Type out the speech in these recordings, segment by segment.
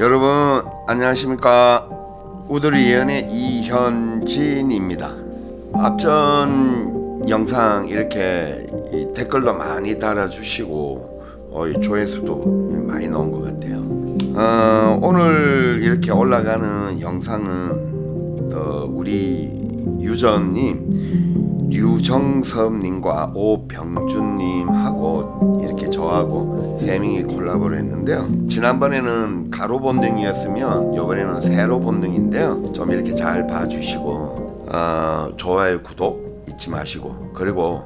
여러분 안녕하십니까? 우드리 예언의 이현진입니다. 앞전 영상 이렇게 이 댓글도 많이 달아주시고 어, 이 조회수도 많이 나온 것 같아요. 어, 오늘 이렇게 올라가는 영상은 어, 우리 유전님 류정섭님과 오병준님하고 이렇게 저하고 세 명이 콜라보를 했는데요. 지난번에는 가로 본능이었으면 이번에는 세로 본능인데요. 좀 이렇게 잘 봐주시고 어, 좋아요, 구독 잊지 마시고 그리고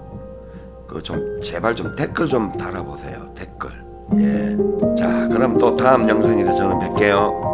그 좀 제발 좀 댓글 좀 달아보세요. 댓글. 예. 자, 그럼 또 다음 영상에서 저는 뵐게요.